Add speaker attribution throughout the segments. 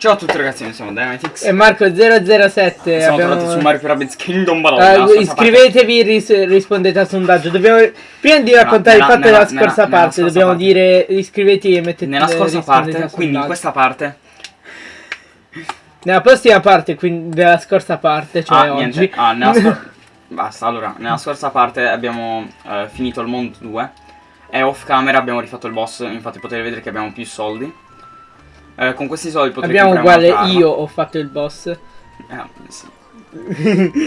Speaker 1: Ciao a tutti ragazzi, noi siamo Dynamitix
Speaker 2: E Marco007
Speaker 1: Siamo
Speaker 2: abbiamo...
Speaker 1: tornati su Mario Rabbids Kingdom
Speaker 2: Uh,
Speaker 1: Battle
Speaker 2: iscrivetevi, ris rispondete al sondaggio. Dobbiamo... Prima di raccontare
Speaker 1: nella-
Speaker 2: il fatto
Speaker 1: nella-
Speaker 2: della scorsa
Speaker 1: nella- nella
Speaker 2: parte,
Speaker 1: scorsa
Speaker 2: dobbiamo
Speaker 1: parte.
Speaker 2: dire iscrivetevi e mettete
Speaker 1: Nella scorsa parte, quindi in questa parte.
Speaker 2: Nella prossima parte, quindi della scorsa parte, cioè
Speaker 1: Ah,
Speaker 2: oggi.
Speaker 1: niente, ah, nella scor- Basta, allora, nella scorsa parte abbiamo eh, finito il mondo 2 E off camera abbiamo rifatto il boss, infatti potete vedere che abbiamo più soldi Eh, Con questi soldi potrete
Speaker 2: Abbiamo uguale, io ho fatto il boss.
Speaker 1: Eh, sì.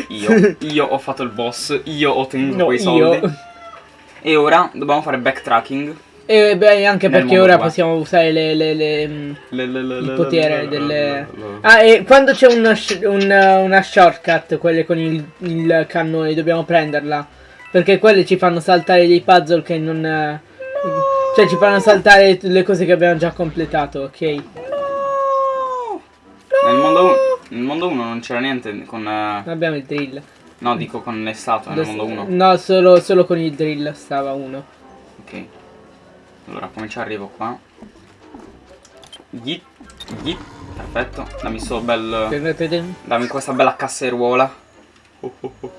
Speaker 1: Io, io ho fatto il boss, io ho ottenuto
Speaker 2: No,
Speaker 1: quei soldi
Speaker 2: io.
Speaker 1: E ora dobbiamo fare backtracking
Speaker 2: E beh, anche perché ora
Speaker 1: due.
Speaker 2: possiamo usare le, le, le,
Speaker 1: Le- le- le-
Speaker 2: il potere
Speaker 1: le-
Speaker 2: delle...
Speaker 1: le- le-
Speaker 2: Ah, e quando c'è una, sh- un- una shortcut, quelle con il, il cannone, dobbiamo prenderla. Perché quelle ci fanno saltare dei puzzle che non... eh, Cioè ci fanno saltare le cose che abbiamo già completato, ok?
Speaker 1: Nel mondo 1 nel mondo 1 non c'era niente con... eh,
Speaker 2: Abbiamo il drill.
Speaker 1: no, dico con le statue nel mondo 1
Speaker 2: No, solo, solo con il drill stava uno.
Speaker 1: Ok. Allora, come ci arrivo qua? Yeet, yeet. Perfetto. Dammi sto bel... Dammi questa bella casseruola. Oh, oh, oh.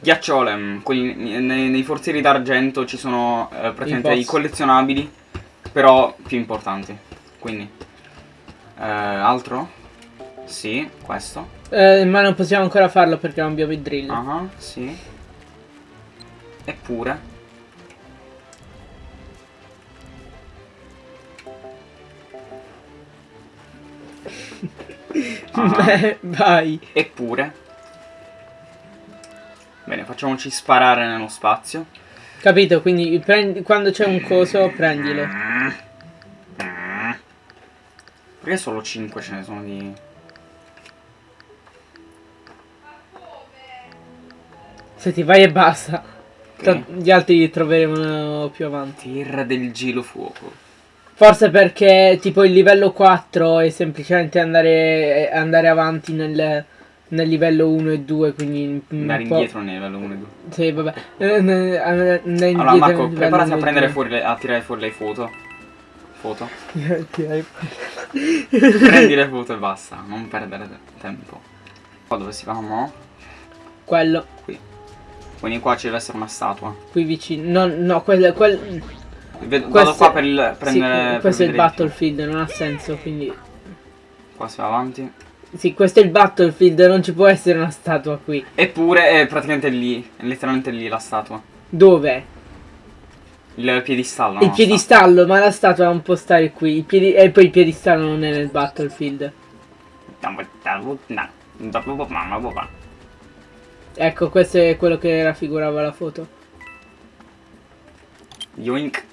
Speaker 1: Ghiacciole. mm, quelli- nei, nei forzieri d'argento ci sono eh, praticamente i collezionabili, però più importanti. Quindi... eh, altro? Sì, questo.
Speaker 2: Eh, ma non possiamo ancora farlo perché non abbiamo il drill.
Speaker 1: Ah, sì. Eppure... Ah.
Speaker 2: Beh, vai.
Speaker 1: Eppure. Bene, facciamoci sparare nello spazio.
Speaker 2: Capito? Quindi prendi- quando c'è un coso, prendilo.
Speaker 1: Perché solo 5 ce ne sono di...
Speaker 2: Se ti vai e basta.
Speaker 1: Ok.
Speaker 2: Tra- Gli altri li troveremo più avanti.
Speaker 1: Terra del gelo fuoco.
Speaker 2: Forse perché tipo il livello 4 è semplicemente andare, andare avanti nel, nel livello 1 e 2, quindi
Speaker 1: Andare indietro nel livello 1 e 2.
Speaker 2: Sì, vabbè. Eh, ne- andare indietro
Speaker 1: Allora Marco, preparati a
Speaker 2: 1
Speaker 1: prendere
Speaker 2: 2.
Speaker 1: fuori le, a tirare fuori le foto. Foto. Prendi le foto e basta, non perdere te- tempo. Qua dove si va mo?
Speaker 2: Quello,
Speaker 1: Qui. Quindi qua ci deve essere una statua.
Speaker 2: qui vicino. No, no, quello, quel,
Speaker 1: Vedo-
Speaker 2: Questo-
Speaker 1: Vado qua per il,
Speaker 2: sì,
Speaker 1: prendere... per
Speaker 2: questo è il battlefield, non ha senso, quindi...
Speaker 1: Qua si va avanti.
Speaker 2: Sì, questo è il battlefield, non ci può essere una statua qui.
Speaker 1: Eppure è praticamente lì, è letteralmente lì la statua.
Speaker 2: Dove?
Speaker 1: Il piedistallo.
Speaker 2: il
Speaker 1: no,
Speaker 2: piedistallo, ma la statua non può stare qui. Il piedi- e poi il piedistallo non è nel battlefield.
Speaker 1: sta-
Speaker 2: Ecco, questo è quello che raffigurava la foto.
Speaker 1: Yoink.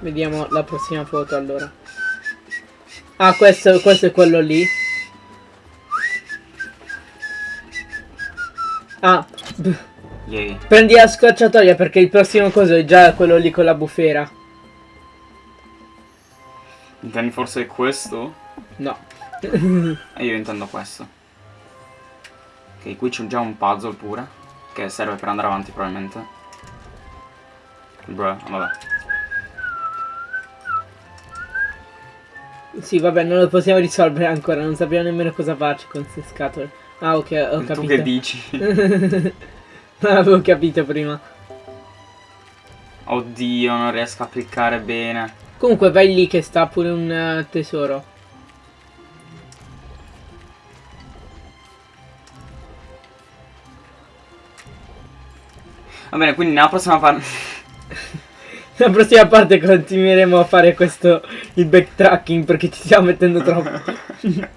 Speaker 2: Vediamo la prossima foto allora. Ah, questo, questo è quello lì. Ah,
Speaker 1: Yay.
Speaker 2: prendi la scorciatoia perché il prossimo coso è già quello lì con la bufera.
Speaker 1: Intendi forse questo?
Speaker 2: No.
Speaker 1: E io intendo questo. Ok, qui c'è già un puzzle pure. Che serve per andare avanti probabilmente. Bruh, vabbè.
Speaker 2: Sì, vabbè, non lo possiamo risolvere ancora, non sappiamo nemmeno cosa farci con queste scatole. Ah, ok, ho
Speaker 1: tu
Speaker 2: capito.
Speaker 1: che dici?
Speaker 2: non avevo capito prima.
Speaker 1: Oddio, non riesco a cliccare bene.
Speaker 2: Comunque vai lì che sta pure un eh, tesoro.
Speaker 1: Va bene, quindi nella prossima parte...
Speaker 2: La prossima parte continueremo a fare questo il backtracking perché ci stiamo mettendo troppo.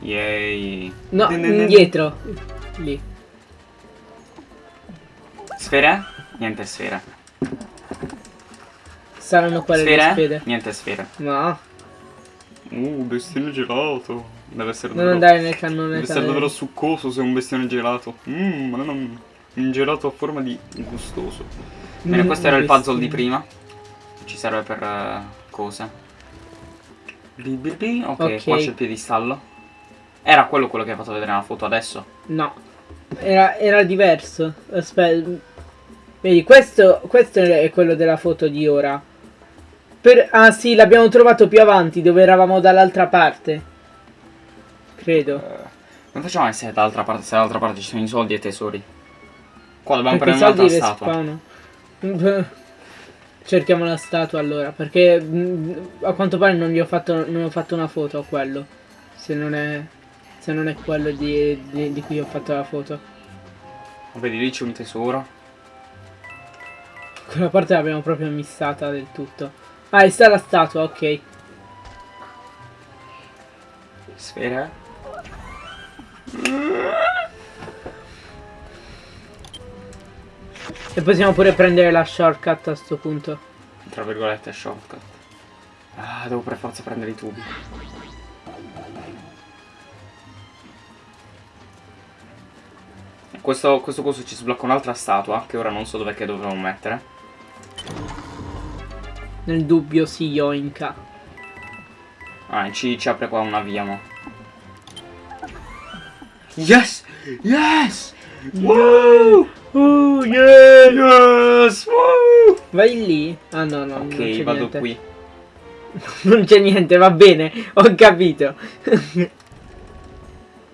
Speaker 1: Yay.
Speaker 2: No, indietro. Lì.
Speaker 1: Sfere? Niente sfere.
Speaker 2: Saranno quelle le
Speaker 1: Sfere?
Speaker 2: spede.
Speaker 1: Niente sfere.
Speaker 2: No,
Speaker 1: Uh, bestione gelato. Deve essere
Speaker 2: non
Speaker 1: davvero...
Speaker 2: andare nel cannone.
Speaker 1: Deve essere davvero succoso se è un bestione gelato. Mmm, ma non un gelato a forma di gustoso. Bene,
Speaker 2: Mm,
Speaker 1: questo era il puzzle di prima. Ci serve per eh, cose. Bi, bi, bi. Ok,
Speaker 2: Ok.
Speaker 1: qua c'è il piedistallo. Era quello quello che hai fatto vedere nella foto adesso?
Speaker 2: No. Era, era diverso. Aspetta. Vedi, questo, questo è quello della foto di ora. Per, ah sì, l'abbiamo trovato più avanti, dove eravamo dall'altra parte. Credo.
Speaker 1: Uh, come facciamo a essere dall'altra parte se dall'altra parte ci sono i soldi e i tesori? Qua dobbiamo
Speaker 2: perché
Speaker 1: prendere un'altra statua.
Speaker 2: Cerchiamo la statua allora, perché a quanto pare non gli ho fatto, non ho fatto una foto a quello. Se non è, se non è quello di, di, di cui ho fatto la foto.
Speaker 1: Vedi lì c'è un tesoro.
Speaker 2: Quella parte l'abbiamo proprio missata del tutto. Ah, è sta la statua, ok.
Speaker 1: Sfera.
Speaker 2: E possiamo pure prendere la shortcut a sto punto.
Speaker 1: Tra virgolette shortcut. Ah, devo per forza prendere i tubi. Questo, questo coso ci sblocca un'altra statua, che ora non so dov'è che dovremmo mettere.
Speaker 2: Nel dubbio si yoinka.
Speaker 1: Ah, ci, ci apre qua una via, mo. Yes! Yes! Wow!
Speaker 2: Oh, yeah!
Speaker 1: Yes! Wow!
Speaker 2: Vai lì? Ah no, no,
Speaker 1: Ok, vado niente. qui.
Speaker 2: non c'è niente, va bene, ho capito.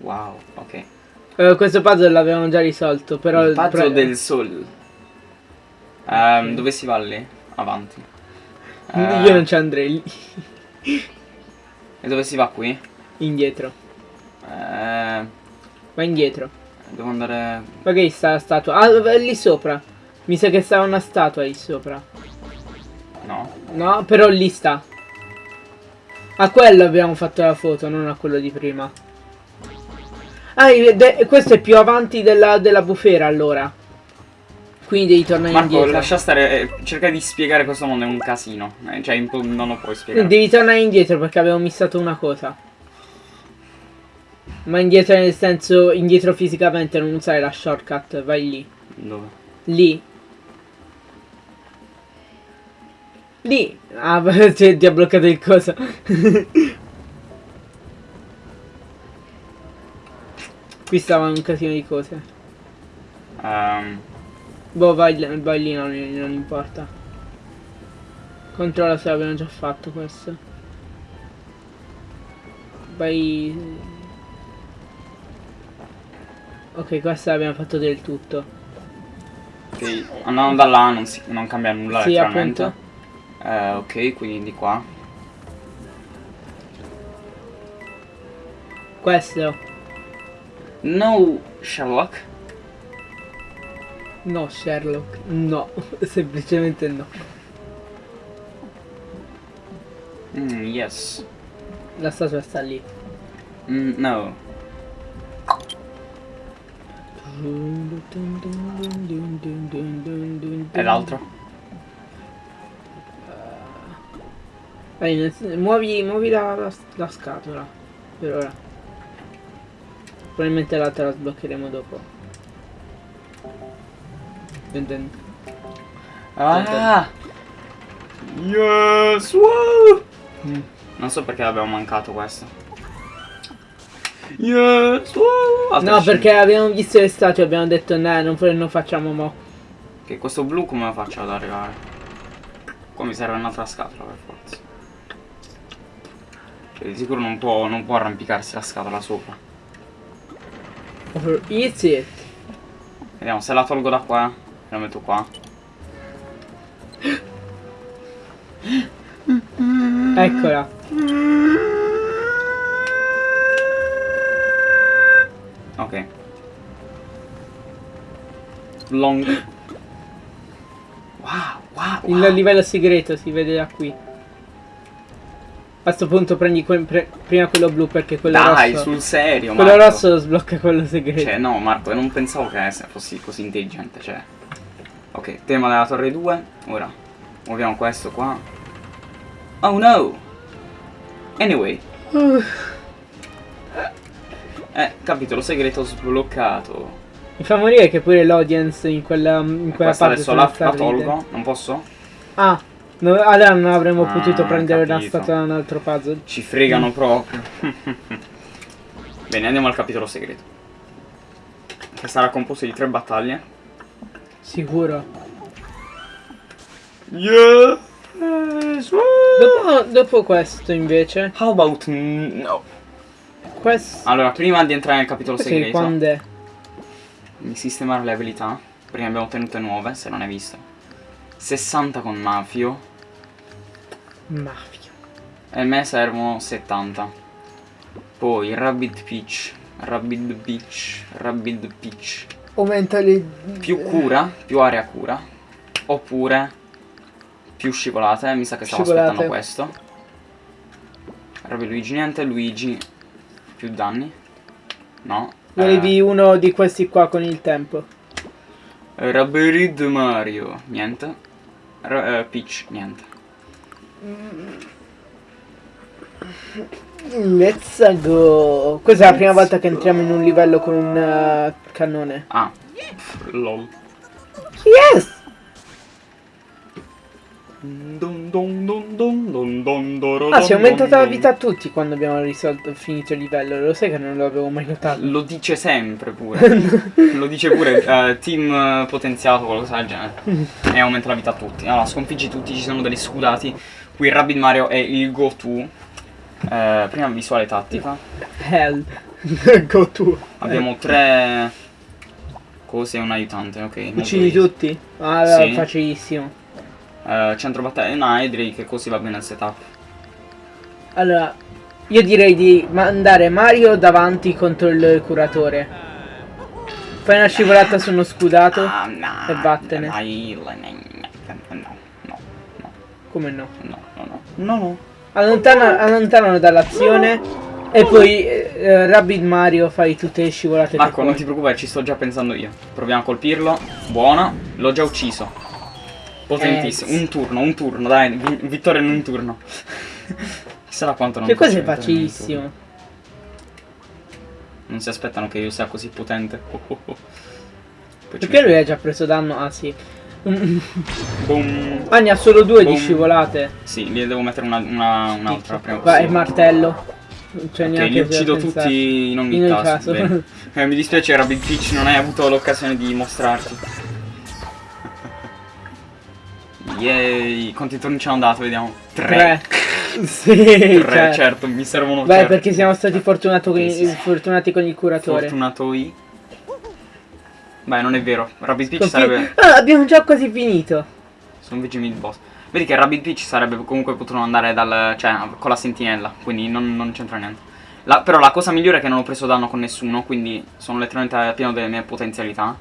Speaker 1: wow, ok.
Speaker 2: Uh, questo puzzle l'avevamo già risolto, però...
Speaker 1: Il puzzle del sol. Um, dove si va lì? Avanti.
Speaker 2: Uh, Io non ci andrei.
Speaker 1: e dove si va qui?
Speaker 2: Indietro.
Speaker 1: Uh,
Speaker 2: Va indietro.
Speaker 1: Devo andare...
Speaker 2: Ma che sta la statua? Ah, lì sopra. Mi sa che sta una statua lì sopra.
Speaker 1: No.
Speaker 2: No, però lì sta. A quello abbiamo fatto la foto, non a quello di prima. Ah, questo è più avanti della, della bufera allora. Quindi devi tornare
Speaker 1: Marco,
Speaker 2: indietro.
Speaker 1: lascia stare, eh, cerca di spiegare questo mondo è un casino. Eh, cioè, non lo puoi spiegare.
Speaker 2: Devi tornare indietro perché avevo missato una cosa. Ma indietro nel senso, indietro fisicamente, non usare la shortcut, vai lì.
Speaker 1: Dove?
Speaker 2: Lì. Lì. Ah, ti ha bloccato il coso. Qui stava un casino di cose.
Speaker 1: Um.
Speaker 2: Boh, vai, vai lì, non, non importa. Controlla se l'abbiamo già fatto questo. Vai... Ok, questo l'abbiamo fatto del tutto.
Speaker 1: Ok, andando da là non, si, non cambia nulla
Speaker 2: sì, letteralmente.
Speaker 1: Eh, ok, quindi di qua.
Speaker 2: Questo.
Speaker 1: No, Sherlock.
Speaker 2: No, Sherlock. No, semplicemente no.
Speaker 1: Mm, yes.
Speaker 2: La statua sta lì.
Speaker 1: Mm, no. E l'altro?
Speaker 2: Uh, muovi, muovi la, la, la scatola. Per ora. Probabilmente l'altra la sbloccheremo dopo. Dun dun.
Speaker 1: Ah! Yes! Wow! Mm. Non so perché abbiamo mancato questo. Yes! Wow!
Speaker 2: no, perché abbiamo visto le statue e abbiamo detto no, non, non facciamo mo.
Speaker 1: Che questo blu come lo faccio ad arrivare? Qua mi serve un'altra scatola per forza. Cioè, di sicuro non può, non può arrampicarsi la scatola sopra.
Speaker 2: Easy.
Speaker 1: Vediamo se la tolgo da qua. La metto qua.
Speaker 2: Eccola.
Speaker 1: Ok. Long. Wow, wow,
Speaker 2: wow. Il livello segreto si vede da qui. A questo punto prendi que pre prima quello blu perché quello
Speaker 1: Dai,
Speaker 2: rosso...
Speaker 1: sul serio,
Speaker 2: Quello Marco. rosso sblocca quello segreto.
Speaker 1: Cioè, no, Marco, non pensavo che fossi così intelligente, cioè... Ok, tema della torre 2. Ora, muoviamo questo qua. Oh no! Anyway. Uh. Eh, capitolo segreto sbloccato.
Speaker 2: Mi fa morire che pure l'audience in quella, in quella
Speaker 1: parte adesso la, la tolgo, non posso?
Speaker 2: Ah, no, allora non avremmo ah, potuto prendere capito. una statua da un altro puzzle.
Speaker 1: Ci fregano mm. proprio. Bene, andiamo al capitolo segreto. che sarà composto di tre battaglie.
Speaker 2: Sicuro.
Speaker 1: Yeah!
Speaker 2: Dopo, dopo questo invece.
Speaker 1: How about no?
Speaker 2: Questo.
Speaker 1: Allora, prima di entrare nel capitolo
Speaker 2: Sì,
Speaker 1: segreto,
Speaker 2: quando è?
Speaker 1: di sistemare le abilità, prima abbiamo ottenute nuove, se non hai visto. 60 con Mafio,
Speaker 2: Mafia.
Speaker 1: e a me servono 70. Poi Rabbit Peach, Rabbit Peach, Rabbit Peach.
Speaker 2: Aumenta le.
Speaker 1: Più cura, più area cura. Oppure più scivolate, mi sa che stavo
Speaker 2: Scivolate.
Speaker 1: aspettando questo. Rabbit Luigi niente, Luigi più danni. No.
Speaker 2: Volevi uno di questi qua con il tempo.
Speaker 1: Eh, Rabbit Mario, niente. Ra- eh, Peach, niente.
Speaker 2: Let's go. Questa è la prima volta che entriamo in un livello con un eh, cannone.
Speaker 1: Ah, lol.
Speaker 2: Yes! Ah, si è aumentata la vita a tutti quando abbiamo risolto, finito il livello. Lo sai che non l'avevo mai notato.
Speaker 1: Lo dice sempre pure. Lo dice pure eh, team eh, potenziato, qualcosa del genere. E aumenta la vita a tutti. Allora, sconfiggi tutti, ci sono degli scudati. Qui Rabbit Mario è il go-to. Eh, prima visuale tattica.
Speaker 2: Hell. go tu.
Speaker 1: Abbiamo tre cose e un aiutante, ok.
Speaker 2: Uccidi tutti? Ah, allora,
Speaker 1: Sì.
Speaker 2: facilissimo.
Speaker 1: Eh, centro battaglia, no, direi che così va bene il setup.
Speaker 2: Allora, io direi di mandare Mario davanti contro il curatore. Fai una scivolata su uno scudato.
Speaker 1: Ah, no,
Speaker 2: e vattene.
Speaker 1: no, no, no,
Speaker 2: Come no?
Speaker 1: no, no, no, no, no.
Speaker 2: Allontana, allontanano dall'azione. E poi eh, Rabbit Mario fai tutte le scivolate
Speaker 1: Marco, non ti preoccupare, ci sto già pensando io. Proviamo a colpirlo. Buona. L'ho già ucciso. Potentissimo.
Speaker 2: Eh,
Speaker 1: Un turno, un turno, dai. vi- vittoria in un turno. Chissà da quanto non
Speaker 2: Che cosa è
Speaker 1: un
Speaker 2: facilissimo.
Speaker 1: Non si aspettano che io sia così potente. Oh, oh, oh.
Speaker 2: Perché lui ha già preso danno? Ah sì.
Speaker 1: Boom.
Speaker 2: Ah, ne ha solo due di
Speaker 1: Boom.
Speaker 2: scivolate.
Speaker 1: Sì, gli devo mettere una- una- un'altra prima
Speaker 2: Vai, il martello. Non c'è
Speaker 1: Ok,
Speaker 2: neanche
Speaker 1: li uccido tutti in ogni
Speaker 2: In ogni
Speaker 1: caso.
Speaker 2: caso.
Speaker 1: Eh, mi dispiace Rabbit Peach, non hai avuto l'occasione di mostrarti. Yay, quanti turni ci hanno dato, vediamo.
Speaker 2: Tre.
Speaker 1: Tre.
Speaker 2: sì,
Speaker 1: Tre,
Speaker 2: cioè.
Speaker 1: certo, mi servono
Speaker 2: Beh,
Speaker 1: certo.
Speaker 2: perché siamo stati fortunato con-
Speaker 1: Sì, sì,
Speaker 2: fortunati con il curatore.
Speaker 1: Fortunatoi. Beh, non è vero. Rabbit Peach
Speaker 2: Confi-
Speaker 1: sarebbe...
Speaker 2: Ah, abbiamo già quasi finito.
Speaker 1: Sono invece mid boss. Vedi che Rabbit Peach sarebbe comunque potuto andare dal... cioè, con la sentinella, quindi non, non c'entra niente. La- però la cosa migliore è che non ho preso danno con nessuno, quindi sono letteralmente pieno delle mie potenzialità.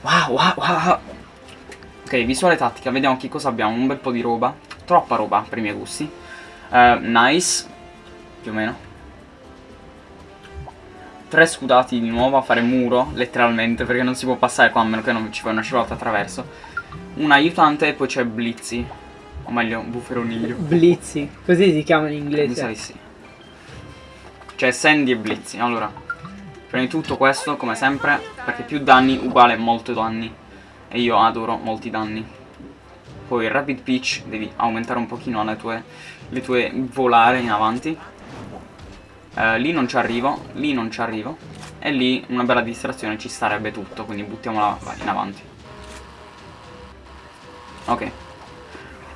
Speaker 1: Wow, wow, wow. Ok, visuale tattica, vediamo che cosa abbiamo. Un bel po' di roba. Troppa roba per i miei gusti. Eh, nice. Più o meno. Tre scudati di nuovo a fare muro, letteralmente, perché non si può passare qua a meno che non ci fai una scivolata attraverso. Un aiutante e poi c'è Blizzy. O meglio, bufferoniglio.
Speaker 2: Blizzi. Così si chiama in
Speaker 1: Mi sa
Speaker 2: inglese.
Speaker 1: di sì. Cioè Sandy e Blizzy. Allora, prima di tutto questo, come sempre, perché più danni uguale molto danni. E io adoro molti danni. Poi Rapid Peach, devi aumentare un pochino le tue, le tue volare in avanti. Eh, lì non ci arrivo, lì non ci arrivo. E lì una bella distrazione ci starebbe tutto, quindi buttiamola in avanti. Ok.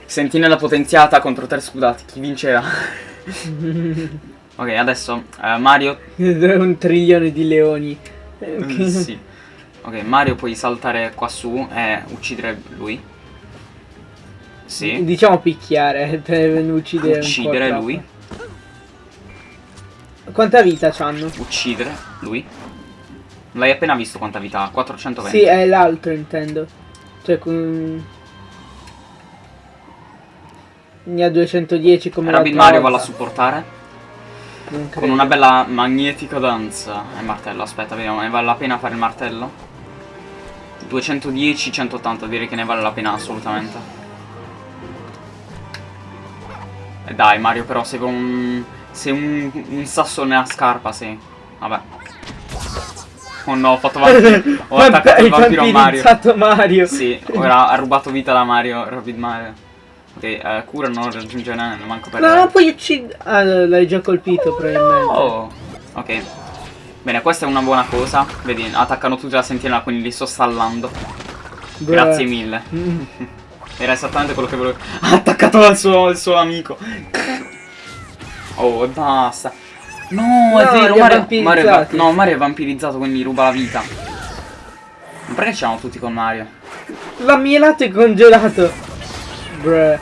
Speaker 1: Sentinella potenziata contro tre scudati, chi vinceva? ok, adesso eh, Mario
Speaker 2: un trilione di leoni. Ok.
Speaker 1: Mm, sì. Ok, Mario puoi saltare qua su e uccidere lui. Sì.
Speaker 2: Diciamo picchiare per uccidere
Speaker 1: Uccidere lui.
Speaker 2: Quanta vita c'hanno?
Speaker 1: Uccidere lui. L'hai appena visto quanta vita ha? 420.
Speaker 2: Sì, è l'altro intendo. Cioè con... Ne ha 210 come
Speaker 1: Rabbit Mario va a supportare. Con una bella magnetica danza. E martello, aspetta, vediamo, ne vale la pena fare il martello? 210, 180, direi che ne vale la pena assolutamente. E dai Mario, però sei un... sei un, un sasso nella scarpa, sei. Vabbè. Oh no, ho fatto vampiro. Ho attaccato il vampiro a Mario.
Speaker 2: Mario.
Speaker 1: Sì, ora ha rubato vita da Mario, Rabbit Mario. Ok, eh, cura non raggiunge neanche manco per...
Speaker 2: No, non puoi uccidere. Ah, l'hai già colpito probabilmente.
Speaker 1: Oh, ok. Bene, questa è una buona cosa. Vedi, attaccano tutti la sentinella, quindi li sto stallando. Beh. Grazie mille. Mm. Era esattamente quello che volevo. Ha attaccato il suo, il suo amico. Oh, e basta. No, no, è vero, Mario, Mario, no, Mario è vampirizzato, quindi ruba la vita. Ma perché siamo tutti con Mario?
Speaker 2: La mia latte è congelato. Bruh.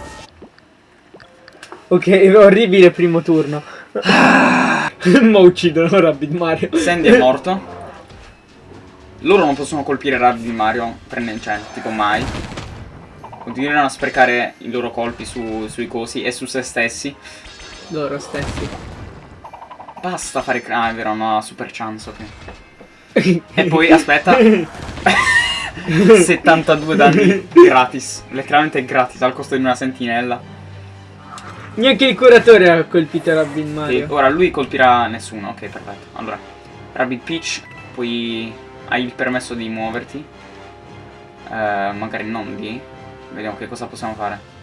Speaker 2: Ok, orribile primo turno. Ma uccidono Rabbit Mario.
Speaker 1: Sandy è morto. Loro non possono colpire Rabbit Mario, prende, cioè, tipo mai. Continueranno a sprecare i loro colpi su, sui cosi e su se stessi.
Speaker 2: Loro stessi.
Speaker 1: Basta fare... Ah, è vero, no, super chance, ok. e poi, aspetta. 72 danni gratis. Letteralmente gratis, al costo di una sentinella.
Speaker 2: Neanche il curatore ha colpito Rabbit Mario.
Speaker 1: Sì, ora lui colpirà nessuno. Ok, perfetto. Allora, Rabbit Peach, poi hai il permesso di muoverti. Uh, magari non di. Vediamo che cosa possiamo fare.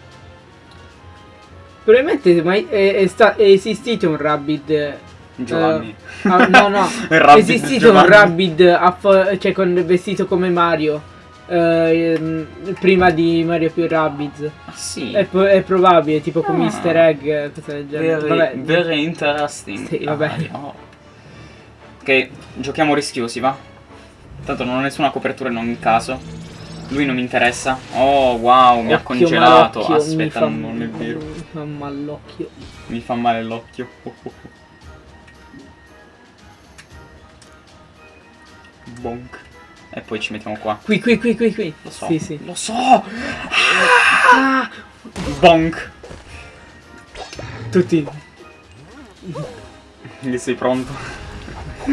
Speaker 2: Probabilmente mai è, è, è, esistito un Rabbit.
Speaker 1: Giovanni.
Speaker 2: Uh, ah, no, no. è esistito Giovanni. un Rabbit cioè, con vestito come Mario. Uh, prima di Mario più Rabbids.
Speaker 1: Ah, sì.
Speaker 2: È, è, probabile, tipo ah. come easter egg, cosa del
Speaker 1: genere. Very, vabbè. very interesting.
Speaker 2: Sì, vabbè. Ah, oh.
Speaker 1: Ok, giochiamo rischiosi, va? Tanto non ho nessuna copertura in ogni caso. Lui non mi interessa. Oh, wow, mi Occhio ha congelato. Aspetta, non, non è vero.
Speaker 2: Mi fa male l'occhio.
Speaker 1: Mi fa male l'occhio. Oh, oh, Bonk. E poi ci mettiamo qua.
Speaker 2: Qui, qui, qui, qui, qui.
Speaker 1: Lo so.
Speaker 2: Sì, sì.
Speaker 1: Lo so. Ah! Bonk.
Speaker 2: Tutti.
Speaker 1: Lì sei pronto?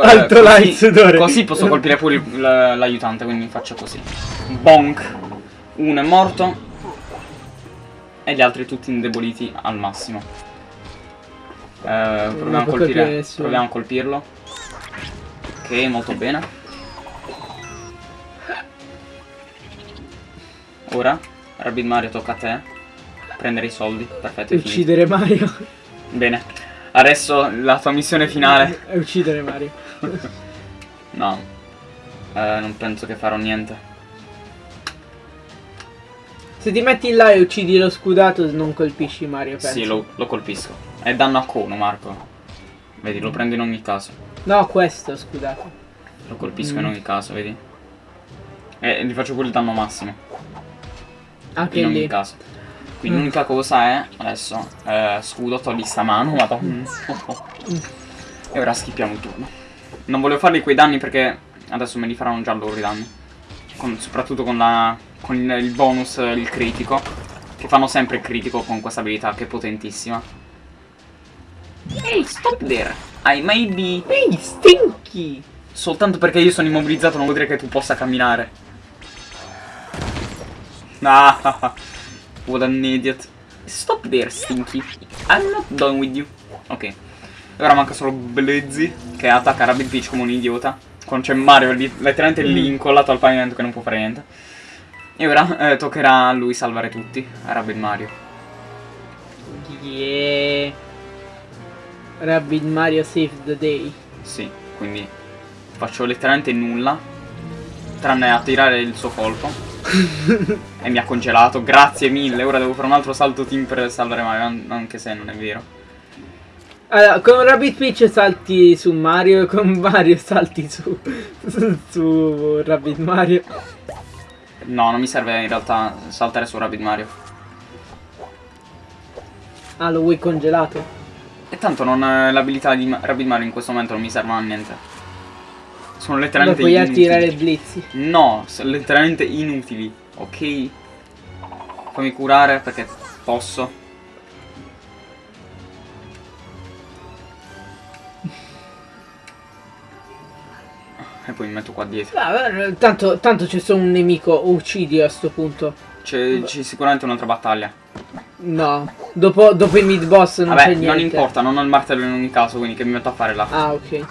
Speaker 2: Alto light sudore.
Speaker 1: Così posso colpire pure l'aiutante, quindi faccio così. Bonk. Uno è morto. E gli altri tutti indeboliti al massimo. Eh, proviamo, a colpire, proviamo a colpirlo. Ok, molto bene. Ora, Rabbit Mario tocca a te. Prendere i soldi, perfetto.
Speaker 2: Uccidere Mario.
Speaker 1: Bene. Adesso la tua missione finale.
Speaker 2: È uccidere Mario.
Speaker 1: no. Eh, non penso che farò niente.
Speaker 2: Se ti metti là e uccidi lo scudato non colpisci Mario, penso.
Speaker 1: Sì, lo, lo colpisco. È danno a cono, Marco. Vedi, lo prendo in ogni caso.
Speaker 2: No, questo, scusate.
Speaker 1: Lo colpisco mm. in ogni caso, vedi? E gli faccio pure il danno massimo.
Speaker 2: Anche
Speaker 1: in
Speaker 2: lì.
Speaker 1: ogni caso. Quindi mm. l'unica cosa è, adesso, eh, scudo, togli sta mano, madonna. Mm. Oh, oh. E ora schippiamo il turno. Non volevo fargli quei danni perché adesso me li faranno già loro i danni. Con, soprattutto con, la, con il, bonus, il critico. Che fanno sempre il critico con questa abilità che è potentissima. Ehi, stop there! I may be...
Speaker 2: Ehi, stinky!
Speaker 1: Soltanto perché io sono immobilizzato non vuol dire che tu possa camminare. Ah, what an idiot. Stop there, Stinky. I'm not done with you. Ok. Ora manca solo Blizzy, che attacca Rabbit Peach come un idiota. Quando c'è Mario lì, letteralmente lì mm. incollato al pavimento che non può fare niente. E ora eh, toccherà a lui salvare tutti, a Rabbit Mario.
Speaker 2: Yeah. Rabbit Mario Save the Day.
Speaker 1: Sì, quindi faccio letteralmente nulla. Tranne attirare il suo colpo. e mi ha congelato. Grazie mille. Ora devo fare un altro salto team per salvare Mario. Anche se non è vero.
Speaker 2: Allora, con Rabbit Peach salti su Mario e con Mario salti su, su, su Rabbit Mario.
Speaker 1: No, non mi serve in realtà saltare su Rabbit Mario.
Speaker 2: Ah, lo vuoi congelato?
Speaker 1: E tanto l'abilità di Rabbit Mario in questo momento non mi serve a niente. Sono letteralmente
Speaker 2: Lo puoi attirare blitzi.
Speaker 1: No, sono letteralmente inutili, ok? Fammi curare perché posso. E poi mi metto qua dietro.
Speaker 2: Ah, tanto, tanto c'è solo un nemico, uccidi a sto punto.
Speaker 1: C'è sicuramente un'altra battaglia.
Speaker 2: No, dopo, dopo il mid boss non c'è niente.
Speaker 1: non importa, non ho il martello in ogni caso, quindi che mi metto a fare là.
Speaker 2: Ah, ok.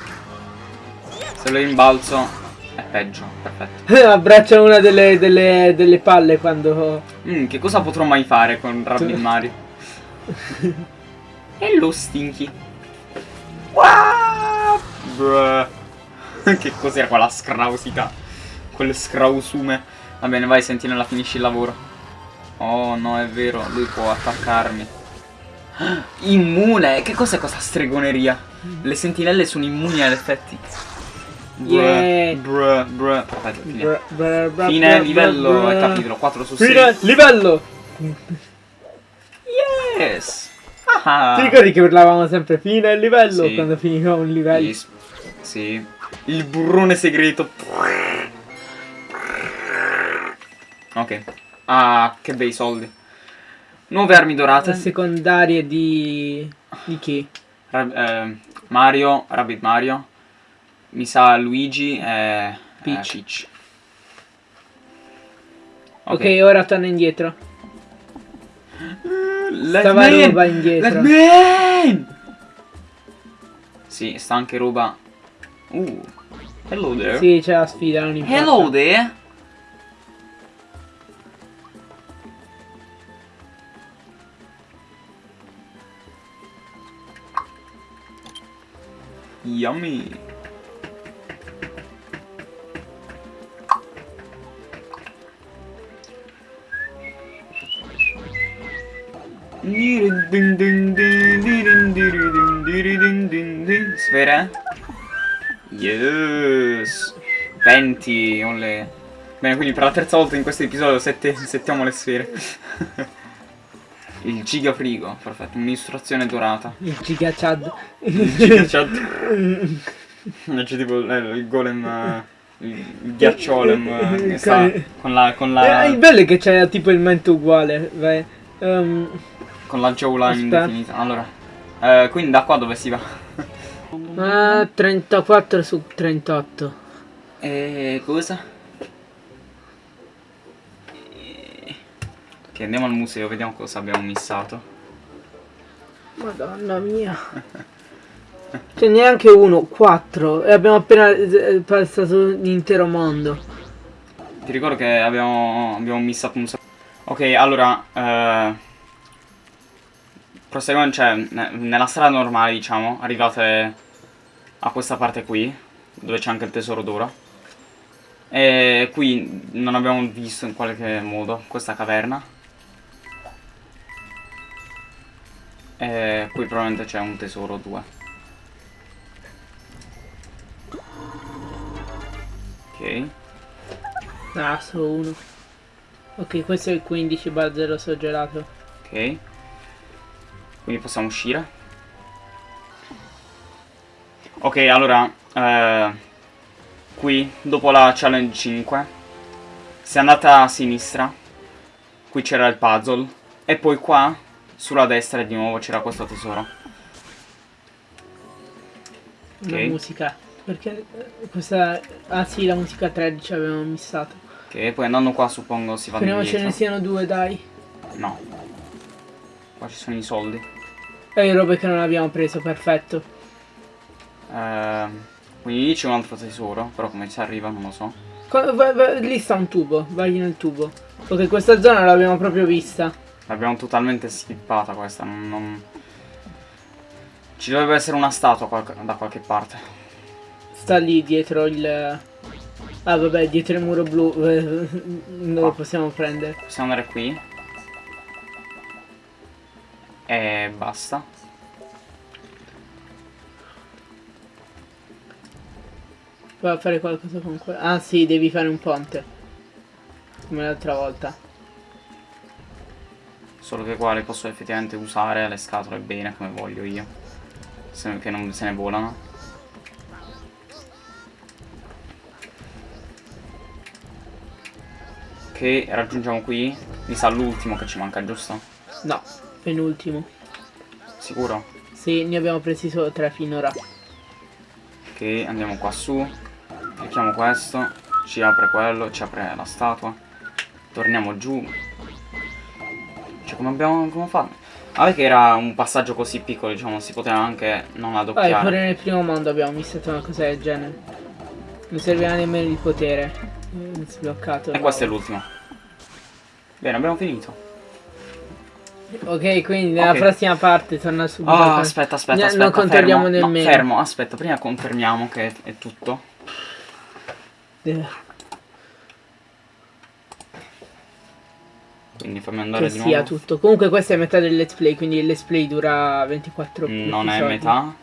Speaker 1: Se lo rimbalzo è peggio, perfetto.
Speaker 2: Abbraccia una delle, delle, delle palle quando...
Speaker 1: Mm, che cosa potrò mai fare con Rabbit Mario? Hello Stinky. What che cos'era quella scrausità? Quelle scrausume. Va bene, vai, sentinella, finisci il lavoro. Oh, no, è vero, lui può attaccarmi. Immune! Che cos'è questa stregoneria? Le sentinelle sono immuni agli effetti.
Speaker 2: Yeah.
Speaker 1: Bruh, bruh. Perfetto, fine.
Speaker 2: Bra- bra- bra-
Speaker 1: Fine livello e capitolo 4 su 6.
Speaker 2: Fine livello!
Speaker 1: Yes! Ah.
Speaker 2: Ti ricordi che urlavamo sempre fine livello
Speaker 1: Sì.
Speaker 2: quando finivamo un livello?
Speaker 1: Sì. sì. Il burrone segreto. Ok. Ah, che bei soldi. Nuove armi
Speaker 2: Le
Speaker 1: dorate.
Speaker 2: secondarie di... di chi?
Speaker 1: Ra- eh, Mario, Rabbit Mario. Mi sa Luigi e
Speaker 2: Peach.
Speaker 1: eh, Peach.
Speaker 2: Ok, ora torna indietro.
Speaker 1: Let
Speaker 2: Stava
Speaker 1: me in!
Speaker 2: roba indietro.
Speaker 1: Sì, sta anche roba. Uh. Hello there.
Speaker 2: Sì, c'è la sfida, non importa.
Speaker 1: Hello there. Yummy. Sfere? Yes. 20, olle. Bene, quindi per la terza volta in questo episodio sette- settiamo le sfere. Il giga frigo, perfetto, un'istruzione dorata.
Speaker 2: Il giga chad.
Speaker 1: Il giga chat. C'è tipo eh, il golem, eh, il ghiacciolem eh, che sta con la, con la,
Speaker 2: Eh, il bello è che c'è tipo il mento uguale. Vai. Ehm,
Speaker 1: con la
Speaker 2: Aspetta.
Speaker 1: indefinita. Allora, eh, quindi da qua dove si va?
Speaker 2: ah, 34 su 38.
Speaker 1: E cosa? Ok, andiamo al museo, vediamo cosa abbiamo missato.
Speaker 2: Madonna mia. Cioè neanche uno, quattro. E abbiamo appena eh, passato l'intero mondo.
Speaker 1: Ti ricordo che abbiamo, abbiamo missato un sacco. Ok, allora. Eh, proseguendo, cioè, ne- nella strada normale, diciamo, arrivate a questa parte qui, dove c'è anche il tesoro d'oro. E qui non abbiamo visto in qualche modo questa caverna. E qui probabilmente c'è un tesoro o due. Ok.
Speaker 2: Ah, solo uno. Ok, questo è il 15 bar 0 gelato.
Speaker 1: Ok. Quindi possiamo uscire. Ok, allora, eh, qui, dopo la challenge 5, se andate a sinistra, qui c'era il puzzle, e poi qua, sulla destra di nuovo c'era questo tesoro.
Speaker 2: La
Speaker 1: Ok.
Speaker 2: musica. Perché eh, questa... Ah sì, la musica 13 avevamo missato.
Speaker 1: Ok, poi andando qua suppongo si va
Speaker 2: Speriamo ce
Speaker 1: indietro.
Speaker 2: ne siano due, dai.
Speaker 1: No. Qua ci sono i soldi.
Speaker 2: E le robe che non abbiamo preso, perfetto.
Speaker 1: Ehm, quindi lì c'è un altro tesoro, però come ci arriva non lo so.
Speaker 2: Lì sta un tubo, vai nel tubo. Ok, questa zona l'abbiamo proprio vista.
Speaker 1: L'abbiamo totalmente skippata questa, non, non- Ci dovrebbe essere una statua qualche- da qualche parte.
Speaker 2: Sta lì dietro il... Ah vabbè, dietro il muro blu. eh, Non lo
Speaker 1: Qua.
Speaker 2: possiamo prendere.
Speaker 1: Possiamo andare qui. E basta.
Speaker 2: Vai a fare qualcosa con quello. Ah sì, devi fare un ponte. Come l'altra volta.
Speaker 1: Solo che qua le posso effettivamente usare le scatole bene come voglio io. Se, che non se ne volano. Ok, raggiungiamo qui. Mi sa l'ultimo che ci manca, giusto?
Speaker 2: No, penultimo.
Speaker 1: Sicuro?
Speaker 2: Sì, ne abbiamo presi solo tre finora.
Speaker 1: Ok, andiamo qua su. Clicchiamo questo. Ci apre quello, ci apre la statua. Torniamo giù. Cioè, come abbiamo come fatto? Ah, perché era un passaggio così piccolo, diciamo, si poteva anche non
Speaker 2: Vai,
Speaker 1: addoppiare.
Speaker 2: pure nel primo mondo abbiamo missato una cosa del genere. Non serviva nemmeno il potere. Eh, Sbloccato.
Speaker 1: E questo è l'ultimo. Bene, abbiamo finito.
Speaker 2: Ok, quindi nella
Speaker 1: Ok.
Speaker 2: prossima parte torna subito. Con-
Speaker 1: aspetta, aspetta,
Speaker 2: No,
Speaker 1: aspetta.
Speaker 2: non controlliamo
Speaker 1: fermo. No,
Speaker 2: nemmeno.
Speaker 1: fermo, aspetta, prima confermiamo che è tutto.
Speaker 2: Eh,
Speaker 1: Quindi fammi andare
Speaker 2: Che
Speaker 1: di
Speaker 2: sia
Speaker 1: nuovo.
Speaker 2: tutto. Comunque questa è metà del let's play, quindi il let's play dura 24
Speaker 1: Non è
Speaker 2: episodi.
Speaker 1: metà.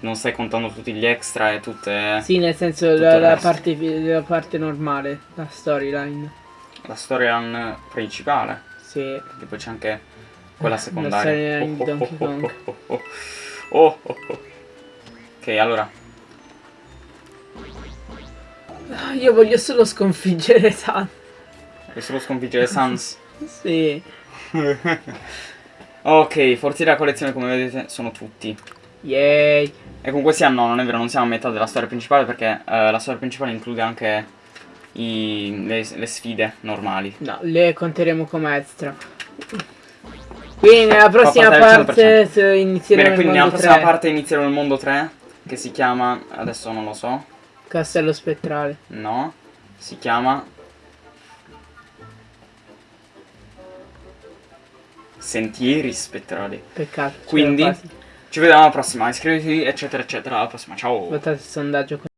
Speaker 1: Non stai contando tutti gli extra e tutte...
Speaker 2: Sì, nel senso la, la parte, la parte normale, la storyline.
Speaker 1: La storyline principale.
Speaker 2: Sì.
Speaker 1: Perché poi c'è anche quella
Speaker 2: La
Speaker 1: secondaria.
Speaker 2: storyline di Donkey Kong.
Speaker 1: oh, oh, oh, oh, oh. Ok, allora.
Speaker 2: Ah, Io voglio solo sconfiggere San.
Speaker 1: Vuoi solo sconfiggere Sans?
Speaker 2: Sì.
Speaker 1: ok, forti della collezione come vedete sono tutti.
Speaker 2: Yay.
Speaker 1: E comunque sia no, non è vero, non siamo a metà della storia principale perché eh, la storia principale include anche i- le, le sfide normali.
Speaker 2: No, le conteremo come extra. Quindi nella prossima
Speaker 1: parte
Speaker 2: inizieremo
Speaker 1: Bene, quindi
Speaker 2: il
Speaker 1: nella prossima
Speaker 2: 3.
Speaker 1: parte inizieremo il mondo 3 che si chiama, adesso non lo so,
Speaker 2: Castello spettrale.
Speaker 1: no, si chiama Sentieri spettrali.
Speaker 2: Peccato.
Speaker 1: Quindi ci vediamo alla prossima, iscrivetevi eccetera eccetera, alla prossima, ciao!
Speaker 2: Votate il sondaggio.